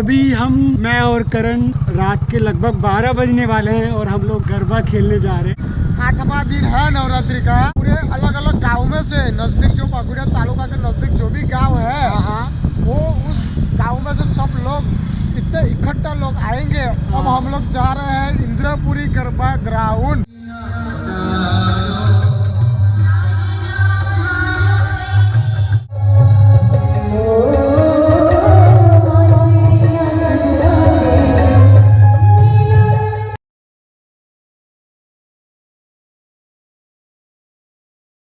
अभी हम मैं और करण रात के लगभग 12 बजने वाले हैं और हम लोग गरबा खेलने जा रहे हैं। आठवां दिन है नवरात्रि का। पूरे अलग अलग गाँव में से नज़दीक जो पकुड़िया तालुका के नज़दीक जो भी गाँव है वो उस गाँव में से सब लोग इतने इकट्ठा लोग आएँगे। अब हम लोग जा रहे हैं इंद्रपुरी गरबा ग्राउंड।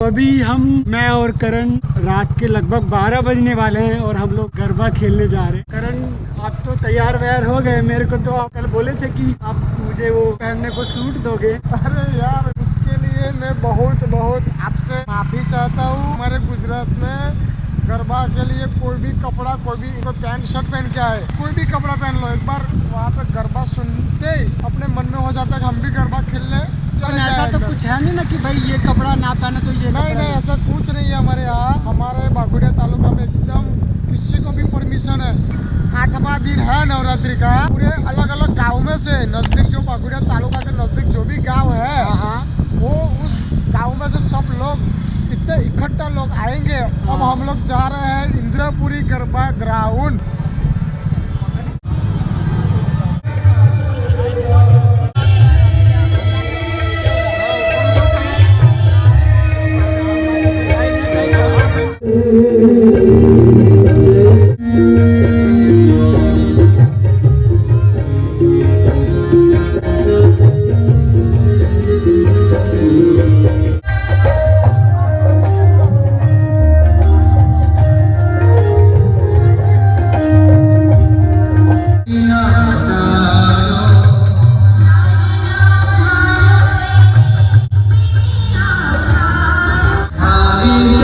अभी हम, मैं और करण रात के लगभग 12 बजने वाले हैं और हम लोग गरबा खेलने जा रहे हैं। करण, आप तो तैयार वैयार हो गए। मेरे को तो आप कल बोले थे कि आप मुझे वो पहनने को सूट दोगे। अरे यार, इसके लिए मैं बहुत बहुत आपसे माफ़ी चाहता हूँ। हमारे गुजरात में गरबा के लिए कोई भी कपड़ा कोई भी कोई पैंट शर्ट पहन के आए कोई भी कपड़ा पहन लो। एक बार वहाँ पे गरबा सुनते ही अपने मन में हो जाता है कि हम भी गरबा खेलने लेकिन चले ऐसा तो कुछ है नहीं ना कि भाई ये कपड़ा ना पहने तो ये नहीं नहीं ऐसा कुछ नहीं है हमारे यहाँ। हमारे बागुड़िया तालुका में एकदम किसी को भी परमिशन है। आठवां दिन है नवरात्रि का। पूरे अलग अलग गाँव में से नज़दीक जो बागुड़िया तालुका हम लोग जा रहे हैं इंद्रपुरी गरबा ग्राउंड। Amen.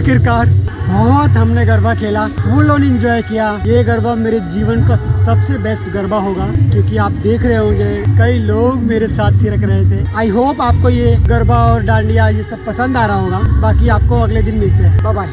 आखिरकार। बहुत हमने गरबा खेला फुल ऑन एंजॉय किया। ये गरबा मेरे जीवन का सबसे बेस्ट गरबा होगा, क्योंकि आप देख रहे होंगे, कई लोग मेरे साथ ही रख रहे थे। आई होप आपको ये गरबा और डांडिया, ये सब पसंद आ रहा होगा। बाकी आपको अगले दिन मिलते हैं। Bye bye